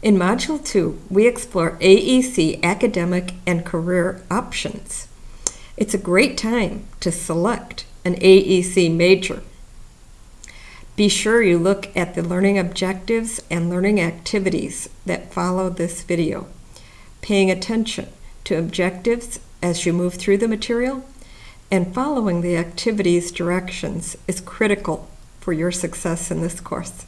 In Module 2, we explore AEC academic and career options. It's a great time to select an AEC major. Be sure you look at the learning objectives and learning activities that follow this video. Paying attention to objectives as you move through the material and following the activities directions is critical for your success in this course.